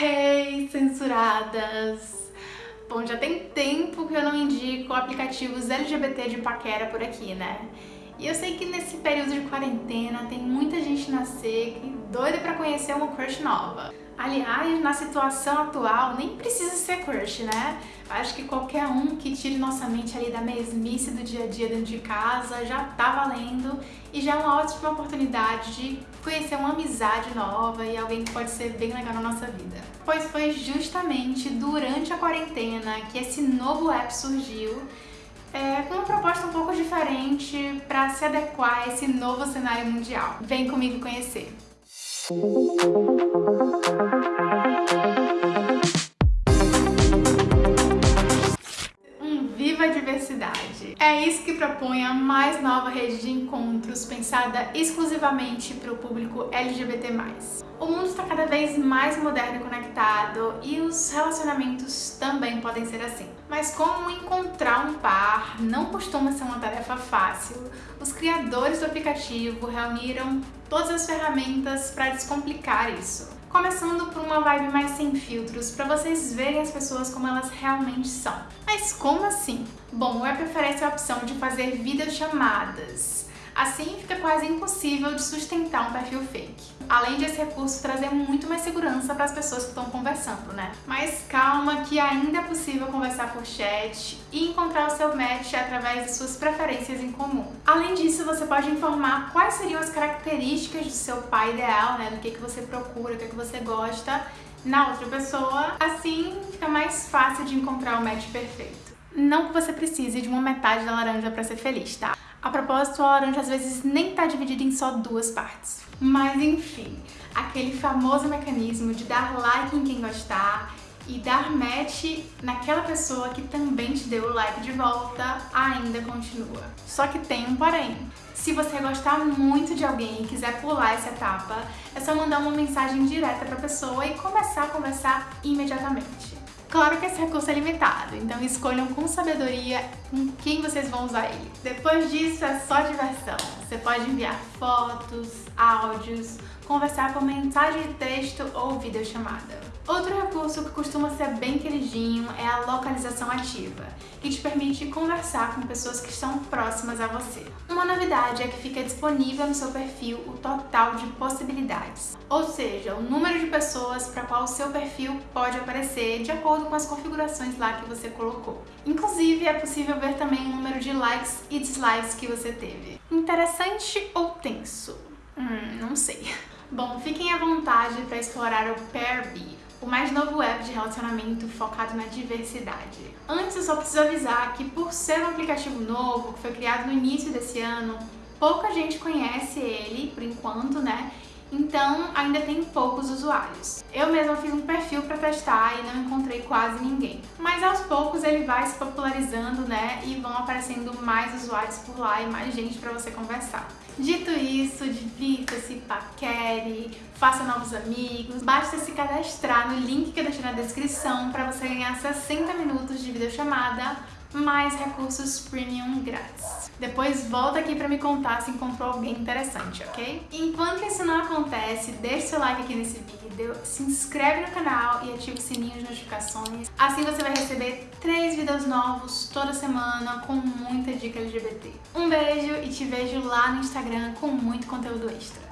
Hey, censuradas! Bom, já tem tempo que eu não indico aplicativos LGBT de paquera por aqui, né? E eu sei que nesse período de quarentena tem muita gente na seca e doida pra conhecer uma crush nova. Aliás, na situação atual, nem precisa ser crush, né? Acho que qualquer um que tire nossa mente ali da mesmice do dia a dia dentro de casa já tá valendo e já é uma ótima oportunidade de conhecer uma amizade nova e alguém que pode ser bem legal na nossa vida. Pois foi justamente durante a quarentena que esse novo app surgiu é, com uma proposta um pouco diferente para se adequar a esse novo cenário mundial. Vem comigo conhecer! Um É isso que propõe a mais nova rede de encontros pensada exclusivamente para o público LGBT+. O mundo está cada vez mais moderno e conectado e os relacionamentos também podem ser assim. Mas como encontrar um par não costuma ser uma tarefa fácil, os criadores do aplicativo reuniram todas as ferramentas para descomplicar isso. Começando por uma vibe mais sem filtros, para vocês verem as pessoas como elas realmente são. Mas como assim? Bom, o app oferece a opção de fazer videochamadas, Assim, fica quase impossível de sustentar um perfil fake. Além de esse recurso trazer muito mais segurança para as pessoas que estão conversando, né? Mas calma que ainda é possível conversar por chat e encontrar o seu match através de suas preferências em comum. Além disso, você pode informar quais seriam as características do seu pai ideal, né? Do que, que você procura, do que, que você gosta na outra pessoa. Assim, fica mais fácil de encontrar o match perfeito. Não que você precise de uma metade da laranja para ser feliz, tá? A propósito, a laranja às vezes nem tá dividida em só duas partes. Mas enfim, aquele famoso mecanismo de dar like em quem gostar e dar match naquela pessoa que também te deu o like de volta ainda continua. Só que tem um porém. Se você gostar muito de alguém e quiser pular essa etapa, é só mandar uma mensagem direta pra pessoa e começar a conversar imediatamente. Claro que esse recurso é limitado, então escolham com sabedoria com quem vocês vão usar ele. Depois disso é só diversão. Você pode enviar fotos, áudios, conversar por mensagem de texto ou videochamada. Outro recurso que costuma ser bem queridinho é a localização ativa, que te permite conversar com pessoas que estão próximas a você. Uma novidade é que fica disponível no seu perfil o total de possibilidades, ou seja, o número de pessoas para qual o seu perfil pode aparecer de acordo com as configurações lá que você colocou. Inclusive, é possível ver também o número de likes e dislikes que você teve. Interessante ou tenso? Hum, não sei. Bom, fiquem à vontade para explorar o Pairbee, o mais novo app de relacionamento focado na diversidade. Antes, eu só preciso avisar que por ser um aplicativo novo, que foi criado no início desse ano, pouca gente conhece ele, por enquanto, né? Então, ainda tem poucos usuários. Eu mesma fiz um perfil para testar e não encontrei quase ninguém. Mas aos poucos ele vai se popularizando, né? E vão aparecendo mais usuários por lá e mais gente para você conversar. Dito isso, divirta-se, paquere, faça novos amigos. Basta se cadastrar no link que eu deixei na descrição para você ganhar 60 minutos de videochamada mais recursos premium grátis. Depois volta aqui pra me contar se encontrou alguém interessante, ok? Enquanto isso não acontece, deixa seu like aqui nesse vídeo, se inscreve no canal e ativa o sininho de notificações. Assim você vai receber três vídeos novos toda semana com muita dica LGBT. Um beijo e te vejo lá no Instagram com muito conteúdo extra.